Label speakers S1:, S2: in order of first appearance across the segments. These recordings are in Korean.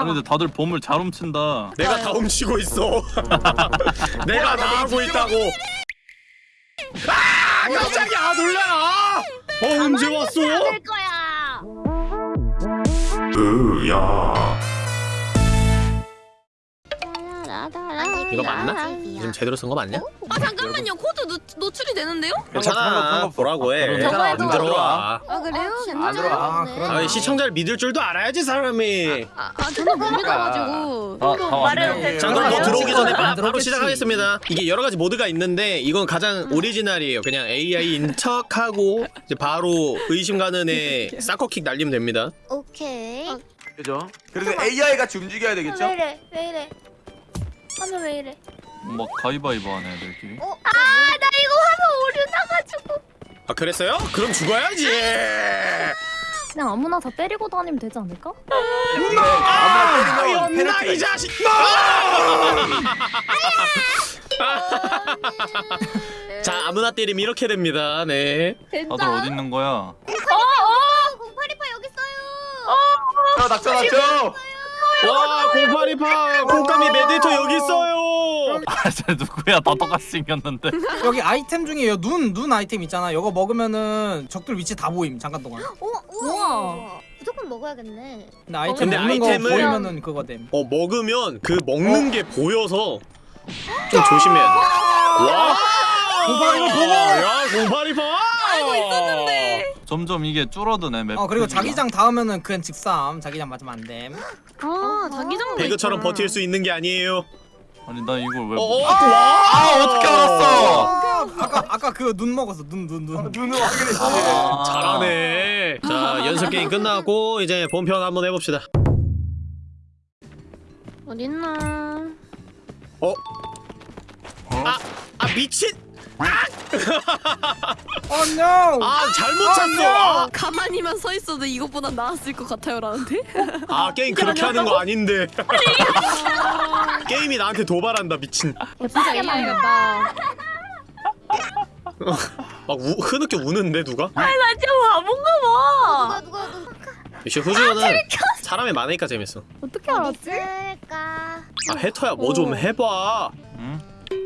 S1: 아니 근데 다들 보물 잘 훔친다.
S2: 내가 다 훔치고 있어. 내가 다 하고 있다고. 아 깜짝이야 놀라. 어 언제 왔어?
S3: 될 거야.
S2: 으야. 이거 맞나? 지금 제대로 쓴 거 맞냐?
S4: 아 잠깐만요 코드 노, 노출이 되는데요?
S2: 괜찮아 보라고 해.
S5: 괜찮아,
S2: 안 들어와.
S4: 아 그래요?
S5: 안 들어와. 아.
S2: 아 시청자를 믿을 줄도 알아야지 사람이.
S4: 아, 아 저는 못 믿어가지고
S1: 아, 다
S3: 말을.
S2: 자 그럼 너 들어오기 전에 바, 바로. 시작하겠습니다. 이게 여러 가지 모드가 있는데 이건 가장 오리지널이에요. 그냥 AI인 척하고 이제 바로 의심 가는 애 사커킥 날리면 됩니다.
S3: 오케이.
S4: 아,
S5: 그죠? 그래서 AI 같이 움직여야 되겠죠?
S3: 왜 이래? 왜 이래? 화면 왜 이래?
S1: 막 가위바위보 하네 애들끼리.
S3: 어? 아, 나 이거 화면 오류 나가지고.
S2: 아 그랬어요? 그럼 죽어야지.
S6: 그냥 아무나 다 때리고 다니면 되지 않을까?
S5: 아무나 때리면
S2: 연나
S5: 페널티가
S2: 이 자식. 자 아무나 때리면 이렇게 됩니다. 네.
S1: 다들 어디 있는 거야?
S3: 어, 어, 공파리파 여기 있어요.
S5: 있어. 닥쳐 닥쳐.
S2: 와 0828 곶감이 메디터 여기 있어요.
S1: 아쟤 누구야? 다 똑같이 생겼는데.
S7: 여기 아이템 중에 눈, 눈 아이템 있잖아. 이거 먹으면은 적들 위치 다 보임 잠깐 동안.
S3: 어, 우와.
S6: 우와.
S3: 무조건 먹어야겠네.
S7: 근데 아이템
S2: 근데
S7: 먹는 거
S2: 아이템을-
S7: 보이면은 그거 됨.
S2: 어 먹으면 그 먹는 게 보여서 좀 조심해야 돼. 와.
S7: 0828 보고!
S2: 야 0828.
S4: 알고 있었는데
S1: 점점 이게 줄어드네 맵.
S7: 어 그리고
S1: 크기가.
S7: 자기장 닿으면은 그냥 직삼. 자기장 맞으면 안 됨.
S4: 아 자기장도
S2: 배그처럼
S4: 있구나.
S2: 버틸 수 있는 게 아니에요.
S1: 아니 나 이걸 왜?
S2: 어,
S1: 못-
S2: 와!
S5: 아 어떻게 알았어?
S7: 아까 아까 그 눈 먹었어. 눈 눈 눈.
S5: 눈으로 확인했지.
S1: 아.
S2: 잘하네. 자 연습 게임 끝나고 이제 본편 한번 해봅시다.
S4: 어딨나
S2: 어? 아, 아 미친!
S7: 어 no.
S2: 아 잘못 찼어.
S4: 가만히만 서 있어도 이것보다 나았을 것 같아요라는데
S2: 아, 아 게임 그렇게 하는 거 아닌데. 게임이 나한테 도발한다 미친.
S4: 진짜 이해하겠다
S2: 막 우, 흐느껴 우는데 누가?
S4: 나 진짜 바본가 봐
S3: 누가 누가 누가
S2: 역시 후주는 사람이 많으니까 재밌어.
S6: 어떻게 알았지?
S3: 있을까?
S2: 아 해터야 뭐 좀 해봐.
S1: 응?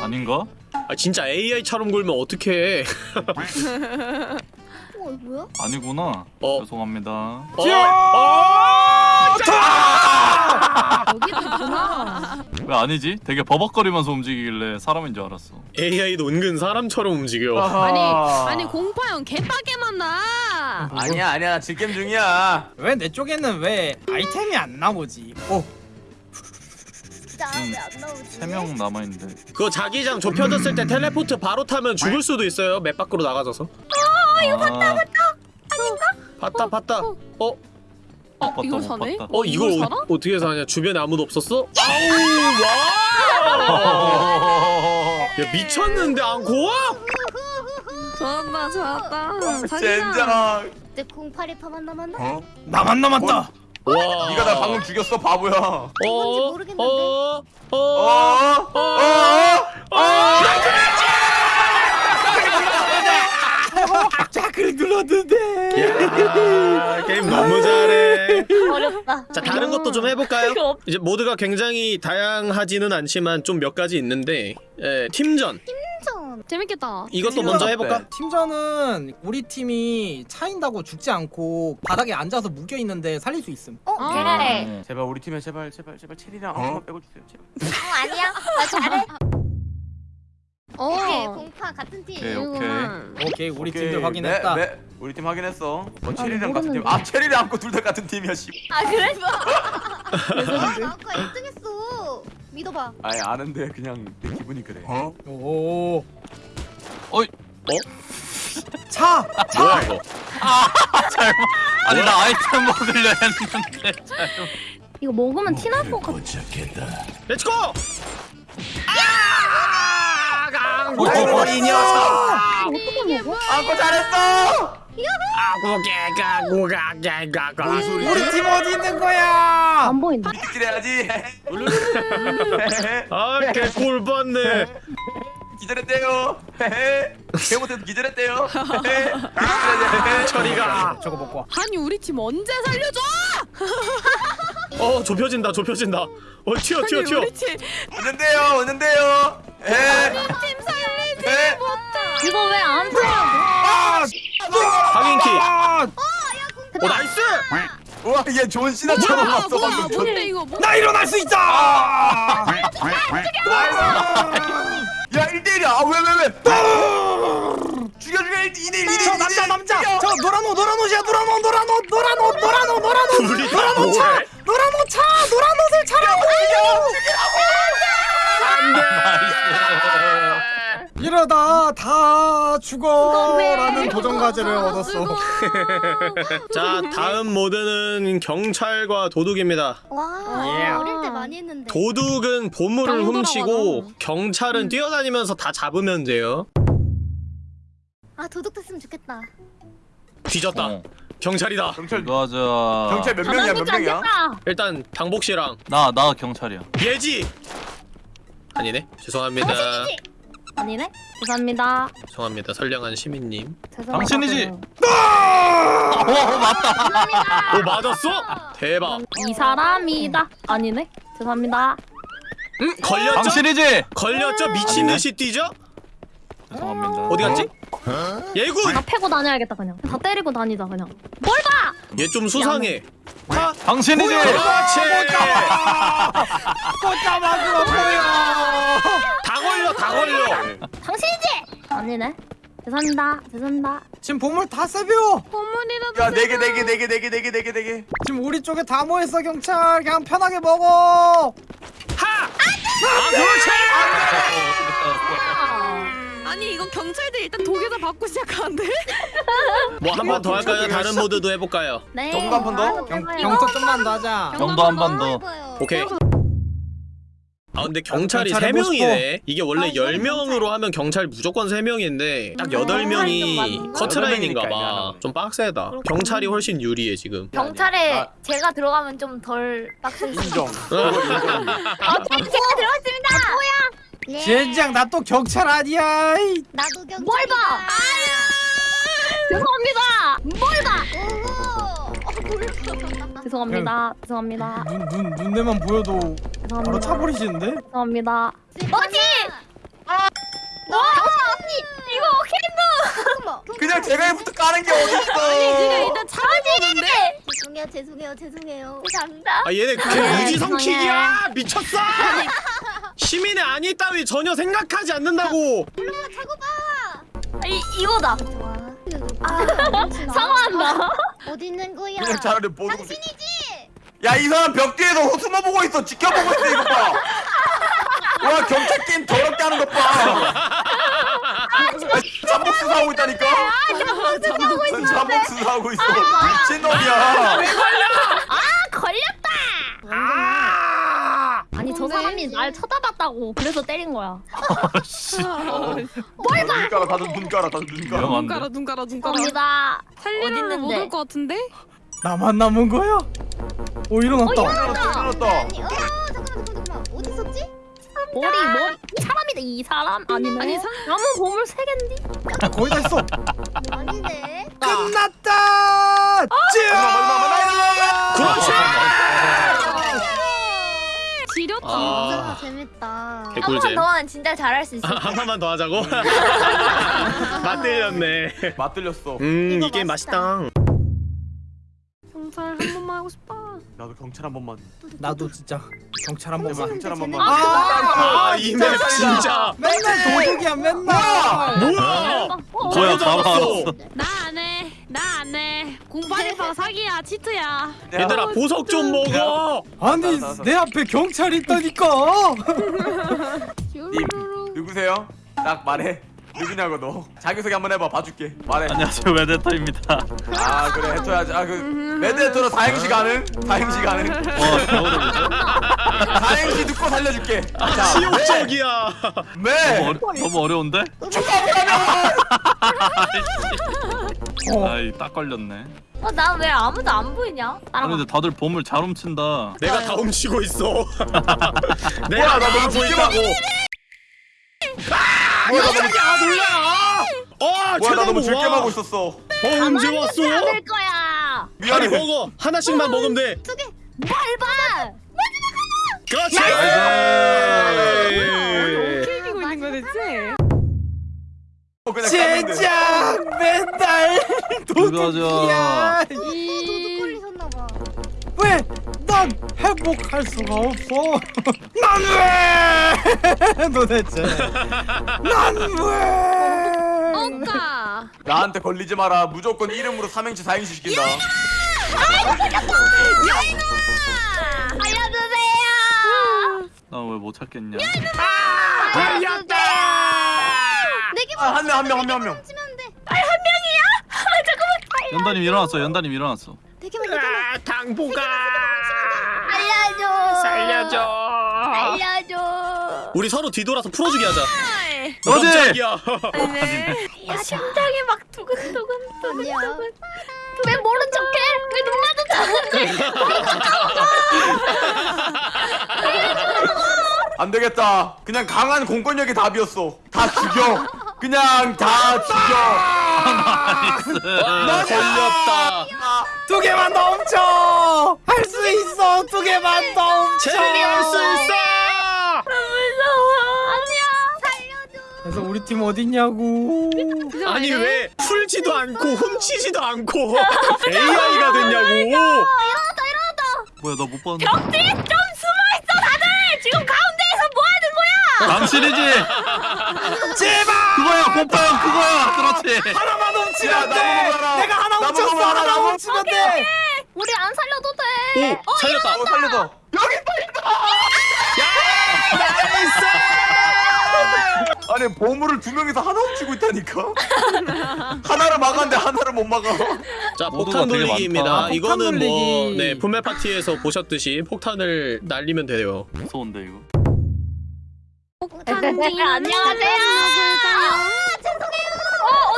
S1: 아닌가?
S2: 아 진짜 AI처럼 굴면 어떡해.
S3: 어, 뭐야?
S1: 아니구나.
S2: 어.
S1: 죄송합니다.
S2: 어? 어?
S6: 여기도 있구나.
S1: 왜 아니지? 되게 버벅거리면서 움직이길래 사람인 줄 알았어.
S2: AI도 은근 사람처럼 움직여.
S4: 아니 아니 공파형 개빡게 만 나
S5: 아니야 아니야 나 질겜 중이야.
S7: 왜 내 쪽에는 왜 아이템이 안 나오지? 어.
S3: 진짜 왜안 나오지?
S1: 세명 남아 있는데.
S2: 그거 자기장 좁혀졌을 때 텔레포트 바로 타면 죽을 수도 있어요. 맵 밖으로 나가져서.
S1: 이거 봤다 봤다.
S2: 봤다 봤다. 어?
S1: 못 봤다,
S4: 이걸
S1: 못
S4: 사네?
S1: 봤다.
S2: 어 이걸
S4: 이걸
S2: 어? 어떻게 사냐? 주변에 아무도 없었어? 아우 와! 야 미쳤는데 앙코아?
S4: 좋았다 좋았다 자기장
S5: 젠장.
S3: 내 공파리파만 남았나?
S5: 어?
S7: 나만 남았다.
S2: 와.
S5: 네가 나 방금 죽였어 바보야.
S2: 어?
S3: 뭔지 모르겠는데.
S2: 어? 어?
S5: 어? 어? 어?
S7: 자 크를 눌렀는데.
S2: 야 게임 너무 잘해.
S3: 어렵다.
S2: 자 다른 것도 좀 해볼까요? 이제 모드가 굉장히 다양하지는 않지만 좀 몇 가지 있는데 예, 팀전
S3: 팀전.
S4: 재밌겠다
S2: 이것도 먼저 해볼까?
S7: 팀전은 우리 팀이 차인다고 죽지 않고 바닥에 앉아서 묶여 있는데 살릴 수 있음.
S3: 어,
S4: 아.
S3: 그래.
S1: 어.
S5: 제발 우리 팀에 제발 제발 제발 체리랑 엉큼만 빼고 주세요. 제발.
S3: 어, 아니야. 나 잘해.
S4: 어
S3: 오케이, 공파 같은 팀.
S1: 오케이, 오케이.
S4: 이거만.
S7: 오케이 우리
S5: 오케이.
S7: 팀들 확인했다.
S5: 네, 네. 우리 팀 확인했어. 뭐 체리랑 같은 팀. 아 체리랑 안고 둘 다 같은 팀이야 씨.
S3: 아, 그래? 나 아까 1등했어. 믿어봐.
S5: 아니 아는데 그냥 내 기분이 그래.
S7: 오.
S1: 어이.
S7: 차.
S2: 뭐야 이거?
S1: 아니 나 아이템 먹으려 했는데.
S6: 이거 먹으면 티날 것 같아.
S2: 렛츠고!
S7: 어, 이 녀석.
S6: 어떻게 먹어?
S5: 안고 잘했어.
S7: 우리 팀 어디 있는 거야?
S6: 안 보인다.
S5: 기대야지.
S2: 아 개꿀 봤네.
S5: 기절했대요. 개 못해도 기절했대요.
S2: 처리가.
S7: 저거 먹고 와.
S4: 아니 우리 팀 언제 살려줘
S2: 어 좁혀진다 좁혀진다 어 튀어 튀어 튀어
S5: 오는데요 오는데요.
S6: 이거 왜안 돼?
S2: 확인키.
S7: 아,
S2: 오 nice!
S5: 우와 얘 존 시나처럼
S4: 뭐야?
S5: 왔어
S4: 뭐야?
S5: 방금
S4: 뭔데 이거? 뭐?
S7: 나 일어날 수 있다.
S5: 야 1대1이야. 아 왜 왜왜? 죽여 죽여. 1대 2대1 2대1
S7: 저 남자 남자. 저 노란 옷 노란 옷이야. 노란 옷 노란 옷 노란 옷 노란 옷 노란 옷
S2: 둘이 다
S7: 노란 옷 차.
S2: 뭐해?
S7: 노란 옷 차. 노란 옷을 차라고. 이러다 다 죽어라는 도전 과제를 얻었어.
S2: 자 다음 모드는 경찰과 도둑입니다.
S3: 와
S7: 예.
S3: 어릴 때 많이 했는데.
S2: 도둑은 보물을
S4: 짱
S2: 훔치고.
S4: 돌아가잖아.
S2: 경찰은 뛰어다니면서 다 잡으면 돼요.
S3: 아 도둑 됐으면 좋겠다.
S2: 뒤졌다.
S1: 어.
S2: 경찰이다.
S5: 경찰
S1: 가자.
S5: 경찰 몇 명이야 몇 명이야?
S2: 일단 당복 씨랑
S1: 나, 나 경찰이야.
S2: 예지! 아니네. 죄송합니다.
S6: 아 니네. 죄송합니다.
S2: 죄송합니다 선량한 시민님
S6: 죄송합니다.
S1: 당신이지?
S2: 아!
S1: 어, 맞다.
S2: 오 맞았어? 대박
S6: 이 사람이다. 아니네. 죄송합니다.
S2: 응 걸렸죠?
S1: 당신이지?
S2: 걸렸죠? 미친 듯이 뛰죠?
S1: 죄송합니다.
S2: 어디 갔지? 예군!
S6: 다 패고 다녀야겠다 그냥. 다 때리고 다니자 그냥.
S2: 얘좀 수상해 하!
S1: 당신이지?
S2: 그렇지!
S7: 꽃가마그로 보여.
S2: 다 걸려 다 걸려
S6: 당신이지? 아니네. 죄송합니다. 죄송합니다.
S7: 지금 보물 다 세벼.
S4: 보물이라도
S5: 야 4개 4개 4개 4개 4개 4개 4개
S7: 지금 우리 쪽에 다 모였어 경찰. 그냥 편하게 먹어.
S2: 하! 아 그렇지!
S4: 아니 이거 경찰들 일단 독에서 받고 시작하는데?
S2: 뭐 한 번 더 할까요? 다른 모드도 해볼까요?
S6: 네.
S5: 정도 한 번 더?
S7: 경, 경찰 좀만 더 하자.
S1: 정도 한 번 더.
S2: 오케이 아 근데 경찰이
S7: 경찰 해보고
S2: 3명이네 이게 원래
S3: 아, 저는
S2: 10명으로 하면 경찰 무조건 3명인데 딱
S3: 음,
S2: 8명이
S3: 맞나?
S2: 커트라인인가봐
S5: 여덟
S2: 좀 빡세다 경찰이 훨씬 유리해 지금
S6: 경찰에
S5: 아.
S6: 제가 들어가면 좀 덜 빡세.
S5: 인정
S6: 제가 들어갔습니다.
S3: 예.
S7: 젠장 나 또 경찰 아니야. 이.
S3: 나도 경찰이다
S6: 뭘 봐? 죄송합니다. 뭘 봐?
S3: 오호 어.
S6: 죄송합니다. 죄송합니다.
S7: 눈, 눈, 눈에만 보여도 바로
S6: 죄송합니다.
S7: 차버리시는데?
S6: 죄송합니다.
S3: 뭐지?
S6: 와 언니 이거
S3: 잠깐만
S5: 그냥 제가 부터 까는 게 어딨어
S4: 일단 찾아보는데?
S3: 죄송해요 죄송해요 죄송해요
S6: 감사합니다.
S2: 아 얘네 그
S6: 네,
S2: 무지성킥이야 미쳤어 시민의 아니 따위 전혀 생각하지 않는다고
S3: 올라가 차고 봐
S6: 이 이거다.
S3: 좋아
S6: 아, 사과한다.
S3: 어디 있는 거야
S5: 그냥 차라리 보고
S3: 당신이지
S5: 야 이 사람 벽 뒤에서 숨어보고 있어. 지켜보고 있어 이거 봐와 경찰 게임 더럽게 하는 것봐. 잠복 수사하고 있다니까?
S6: 하고
S5: 잠복 수사하고 있어. 미친놈이야.
S6: 걸렸다.
S2: 아.
S6: 아니 저 사람이 날 쳐다봤다고 그래서 때린 거야.
S5: 눈 깔아 다들 눈 깔아 다들 눈 깔아
S4: 눈? 깔아 눈 깔아 눈 깔아
S6: 감사합니다.
S4: 살리는 못올 것 같은데?
S7: 나만 남은 거야? 오 일어났다.
S5: 일어났다 일어났다
S3: 아니 어 잠깐만 잠깐만 잠깐만 어디 있었지?
S6: 머리 머리 사람이다 이 사람 아니네.
S4: 아니, 사-
S6: 나무 보물 세 갠디.
S7: 거의 다 했어.
S3: 아닌데
S7: 끝났다.
S5: 마지막 마지막
S2: 그렇지
S4: 지렸다
S2: 아.
S3: 재밌다
S2: 개꿀잼
S6: 하면 진짜 잘할 수 있어.
S2: 한 판만 더 하자고? 맞들렸네
S5: 맞들렸어
S2: 음
S3: 이
S2: 게임
S3: 맛있다.
S4: 경찰 한 번만 하고 싶다
S5: 나도 경찰 한 번만
S7: 나도 진짜 경찰 한 번만.
S5: 경찰 한 번만
S7: 아,
S2: 아이맵 진짜
S7: 맨날 도둑이야 맨날.
S2: 뭐야
S6: 어,
S1: 뭐야,
S2: 잡았어.
S1: 잡았어.
S4: 나 안 해 나 안 해 공파리빵 사기야 치트야
S2: 얘들아 보석 좀 먹어
S7: 아니 내 앞에 경찰 있다니까.
S5: 님 누구세요? 딱 말해 누구냐고 너 자기소개 한번 해봐 봐줄게 말해
S1: 안녕하세요, 웨데터입니다.
S5: 아 그래 해줘야지 아그 매드헤터로 다행시 가능? 다행시 가능?
S1: 어, 겨울에
S5: 다행시 듣고 살려줄게 자
S2: 치욕적이야
S5: 네
S1: 너무, 어려, 너무 어려운데?
S7: 어.
S1: 아이, 딱 걸렸네.
S6: 어, 나 왜 아무도 안 보이냐?
S1: 아니, 근데 다들 보물 잘 훔친다.
S2: 내가 다 훔치고 있어
S5: 뭐야,
S2: 내가 나다
S5: 너무
S2: 하고
S5: 죽게
S2: 있다고 아 몰라 어
S5: 뭐야 나 너무
S2: 최다고
S5: 줄게
S2: 와.
S5: 하고 있었어
S2: 어 언제 왔어
S6: 될 거야.
S2: 아니
S5: 미안해
S2: 먹어 하나씩만 먹으면 돼
S3: 두개
S6: 밟아.
S2: 그렇지.
S4: 어떻게 이기고 있는 거야 대체?
S5: 어.
S7: 진짜 맨날 도둑이야.
S3: 도둑 걸리셨나봐.
S7: 왜? 난 회복할 수가 없어. 난 왜? 도대체. 난 왜?
S4: 어까.
S5: 나한테 걸리지 마라. 무조건 이름으로 삼행시 사행시 시킨다.
S6: 알려주세요.
S1: 나 왜 못 찾겠냐?
S3: 걸렸다. 내게
S5: 아, 한 명, 한 명, 한 명, 한 명.
S3: 치면 돼.
S1: 연다님 일어났어. 연다님 일어났어.
S3: 되게만.
S2: 아, 당보가.
S6: 알려줘.
S2: 살려줘.
S6: 알려줘.
S2: 우리 서로 뒤돌아서 풀어주기 하자.
S1: 너지?
S2: 깜짝이야.
S6: 야 심장이 막 두근두근. 두근두근. 왜 모른 척해? 왜 눈 마주쳤는데?
S5: 안 되겠다. 그냥 강한 공권력이 답이었어. 다 죽여. 그냥 다 죽여.
S2: 나 걸렸다.
S7: 두 개만 더 훔쳐. 할 수 있어. 두 개만 더 훔쳐.
S2: 제리할 수 있어.
S6: 무서워. 아니야. 살려줘.
S7: 그래서 우리 팀 어딨냐고.
S2: 아니 왜 풀지도 않고 훔치지도 않고 AI가 됐냐고.
S1: 뭐야 나 못 봤는데.
S6: 벽 뒤에 좀 숨어 있어 다들. 지금 가운데에서 뭐 하는 거야?
S1: 당신이지.
S7: 제발.
S1: 그거야 곰팡 그거야. 그렇지.
S7: 하나만 훔치면
S5: 야,
S7: 돼. 내가 하나 훔쳤어. 하나. 훔치면 돼.
S6: 우리 안 살려도 돼.
S2: 오 살렸다.
S5: 어, 살려줘. 여기 빨리다. 아니 보물을 두 명이서 하나 훔치고 있다니까. 하나를 막았는데 하나를 못 막아.
S2: 자 폭탄 돌리기입니다.
S7: 아,
S2: 이거는
S7: 폭탄
S2: 뭐
S7: 돌리기.
S2: 네 분말 파티에서 보셨듯이 폭탄을 날리면 돼요.
S1: 무서운데 이거.
S6: 안녕하세요.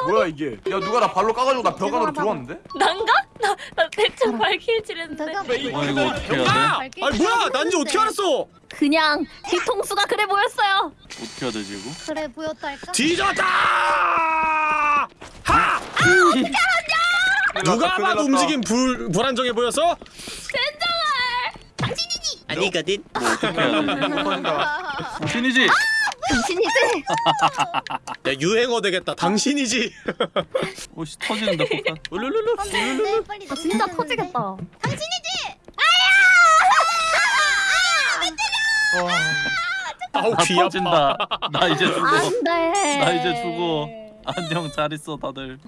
S5: 뭐야 이게? 야 누가 나 발로 까가지고 나 벽 안으로 들어왔는데?
S6: 난가? 나, 나 대충 발길질했는데
S3: 내가
S1: 어 이거 어떻게 해야 돼?
S2: 아니 뭐야 난지 어떻게 알았어?
S6: 그냥 뒤통수가 그래 보였어요
S1: 어떻게 해야 되지 이거?
S3: 그래 보였달까?
S2: 뒤졌다! 하! 누가 봐도 움직임 불 불안정해 보였어? 아니거든.
S1: 뭐 어떻게 해야 되지? 신이지.
S6: 당신이지?
S2: 야 유행어 되겠다. 당신이지.
S1: 오씨 터지는데 폭탄.
S2: 울룰룰루.
S6: 아, 진짜 터지겠다
S3: 돼. 당신이지.
S2: 아우 나귀 아파.
S1: 나 이제 죽어.
S6: 안돼
S1: 나 이제 죽어. 안녕 잘 있어 다들.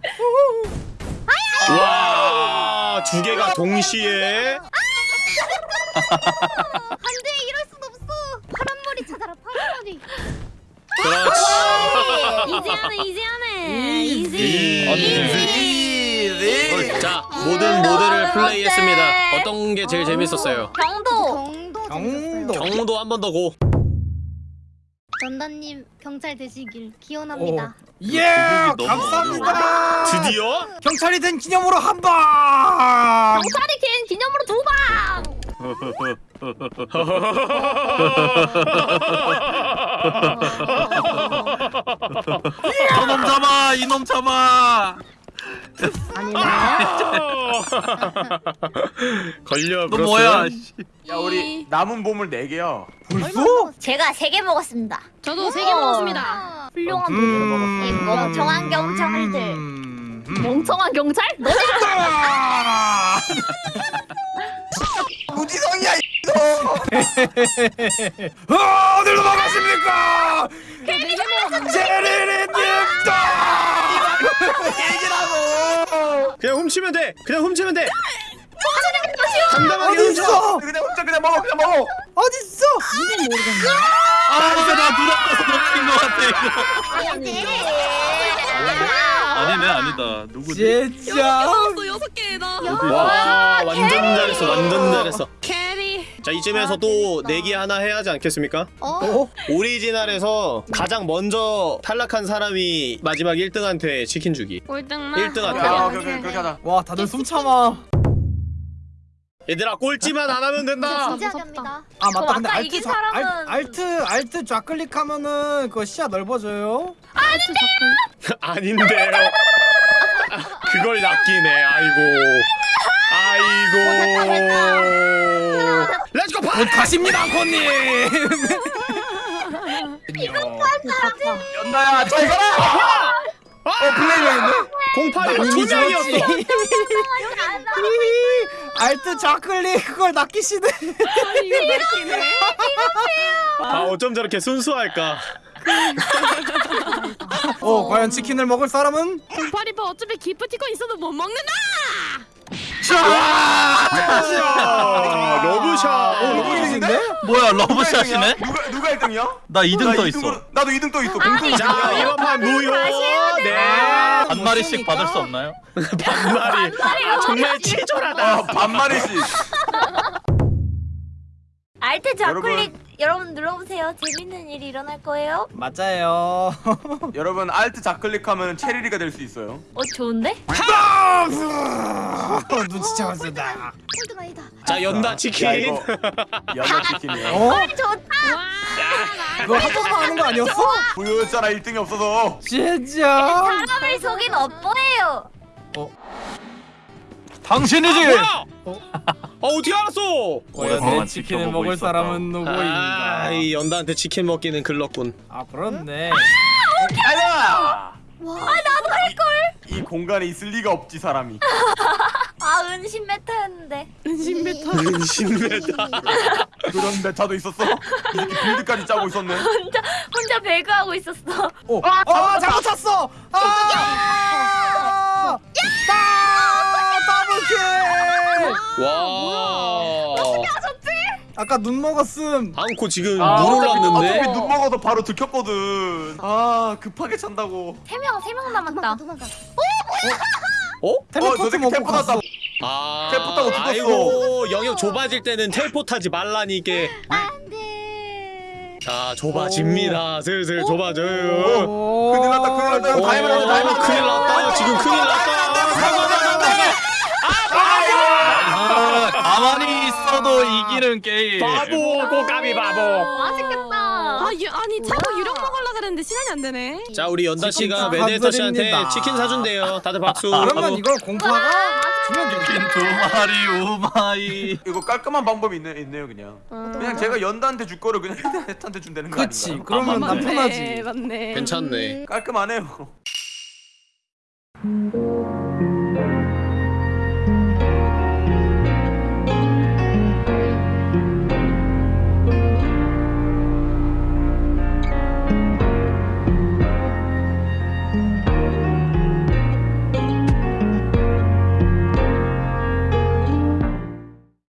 S2: 와, 두 개가 동시에.
S3: 안돼 이럴 순 없어. 파란 머리 찾아라 파란 머리.
S2: 그렇지.
S4: easy하네 easy하네. Easy.
S5: Easy. Easy.
S2: 자, 모든 모드를 플레이했습니다. 어떤 게 제일 재밌었어요?
S6: 경도
S3: 경도
S7: 경도.
S3: 재밌었어요.
S2: 경도 한번 더 고.
S3: 전단님 경찰 되시길 기원합니다.
S7: 예,
S1: 너무
S7: 감사합니다.
S2: 드디어?
S7: 경찰이 된 기념으로 한 방.
S6: 경찰이 긴 기념으로 두 방
S1: 저놈 잡아 이놈 잡아.
S6: 아니네
S2: 걸려.
S1: 너? 뭐야? 씨.
S5: 야 우리 남은 보물 네 개야.
S7: 벌써?
S6: 제가 세개 먹었습니다
S4: 저도 세 개 먹었습니다.
S3: 아,
S6: 훌륭한
S7: 음.
S6: 분들 이 멍청한 경찰들
S7: 음.
S6: 멍청한 경찰? 너
S7: 아!
S5: 무지성이야 이거.
S7: 어, 어디로 도망가십니까? 제리리님도
S5: 얘기라고.
S2: 그냥 훔치면 돼. 그냥 훔치면 돼. 당당하게
S7: 어디
S2: 훔쳐.
S7: 있어?
S5: 그냥 혼자 그냥 먹어 그냥 먹어.
S7: 어디 있어?
S1: 아 이거 나 눈앞에서 놓친 것 같아 이거. 아니네 아니다. 누구지?
S7: 진짜.
S4: 또 여섯 개다.
S2: 와, 완전 잘했어. 완전 잘했어.
S4: Carry.
S2: 자, 이쯤에서 또 내기 하나 해야 하지 않겠습니까?
S3: 어?
S7: 어?
S2: 오리지널에서 가장 먼저 탈락한 사람이 마지막 1등한테 치킨 주기.
S4: 꼴등만.
S2: 1등
S5: 야
S2: 할게요.
S5: 오케이 오케이 그렇게 하자.
S7: 와, 다들 숨 참아.
S2: 얘들아, 꼴찌만 안 하면 된다.
S3: 진지하게 합니다.
S7: 아 맞다.
S6: 어,
S7: 근데 Alt
S6: 이긴
S7: 좌,
S6: 사람은-
S7: 알, Alt Alt 좌클릭하면은 그 시야 넓어져요.
S2: 아닌데요. 그걸 낚이네. 아이고. 아이고. Let's go 파!
S7: 곧 가십니다 코님
S5: 연나야 잘 가라 어
S2: 공팔이
S7: 이미
S2: 두 명이었어.
S7: 죽었지. Alt 좌클릭 그걸 낚이시네
S2: 아 어쩜 저렇게 순수할까?
S7: 어 과연 치킨을 먹을 사람은?
S4: 공파리파 어차피 기프티콘 있어도 못 먹는다.
S2: 아, 러브샷.
S7: 어 이긴데?
S1: 뭐야 러브샷이네?
S5: 누가 누가 1등이야?
S1: 나 2등 떠 있어.
S5: 나도 2등 떠 있어. 공동
S2: 자 이번 판 무효. 네.
S1: 한 마리씩 받을 수 없나요?
S2: 반말이 정말 치졸하다.
S5: 아 반마리씩.
S3: 알트
S5: 여러분.
S3: 좌클릭 여러분 눌러보세요. 재밌는 일이 일어날 거예요.
S7: 맞아요
S5: 여러분 알트 좌클릭하면 체리리가 될 수 있어요.
S3: 어 좋은데?
S7: 눈치 채웠습니다
S3: 홀드가 아니다.
S2: 자 연다
S5: 야
S2: 치킨.
S5: 이거 연나 치킨이야.
S7: 어?
S3: 좋다.
S7: 그거 한 번만 하는 거 아니었어?
S5: 보였잖아 1등이 없어서.
S7: 진짜
S3: 사람을 속인 업보예요.
S1: 당신이지.
S2: 어 어떻게 알았어?
S7: 과연 내 치킨을 먹을
S1: 있었다.
S7: 사람은 누구인가
S2: 아 이 연다한테 치킨 먹기는 글렀군.
S7: 아 그렇네
S5: 아야.
S3: 와 나도 할 걸.
S5: 이 공간에 있을 리가 없지 사람이.
S3: 아 은신 메타였는데.
S4: 은신 메타.
S2: 은신메다.
S5: 그런 메타도 있었어? 이 새끼 build까지 짜고 있었네.
S3: 혼자 혼자 배그하고 있었어.
S7: 오! 아 잘못 쳤어! 아! 아! Double kill!
S2: 와.
S7: 아까 눈 먹었음
S2: 안코 지금
S5: 아,
S2: 물
S5: 어차피
S2: 올랐는데.
S5: 눈 먹어도 바로 들켰거든. 아 급하게 찬다고.
S3: 세 명 세 명 남았다.
S2: 어?
S5: 어, 저
S7: 텔레포트
S5: 새끼
S7: 먹고
S5: 텔포
S7: 갔어
S5: 났다.
S2: 아.
S5: 텔포 타고 죽었어.
S2: 아이고 영역 좁아질 때는 텔포 타지 말라니까.
S3: 안돼.
S2: 자 좁아집니다. 슬슬 좁아져요.
S7: 오.
S5: 큰일 났다, 큰일 났다. 형, dive 났다, dive.
S2: 큰일 났다. 지금 큰일 났다.
S1: 아, 가만히 있어도 이기는 게임.
S2: 바보 꼬까비 바보.
S3: 맛있겠다.
S4: 아 유, 아니 자꾸 유령 먹으려 그랬는데 시간이 안 되네.
S2: 자 우리 연다 씨가
S7: 치킨
S2: 메데터 씨한테. 치킨 사준대요. 다들 박수.
S7: 그러면
S2: 하고.
S7: 이걸 공파가 주면
S1: 치킨 두 마리 우마이.
S5: 이거 깔끔한 방법이 있네, 있네요 그냥. 그냥 제가 연다한테 줄 거를 그냥 헤드한테 준다는 거
S7: 그치
S5: 아닌가?
S7: 그러면
S1: 아, 맞네.
S4: 네,
S7: 남편하지
S4: 맞네.
S2: 괜찮네.
S5: 깔끔하네요.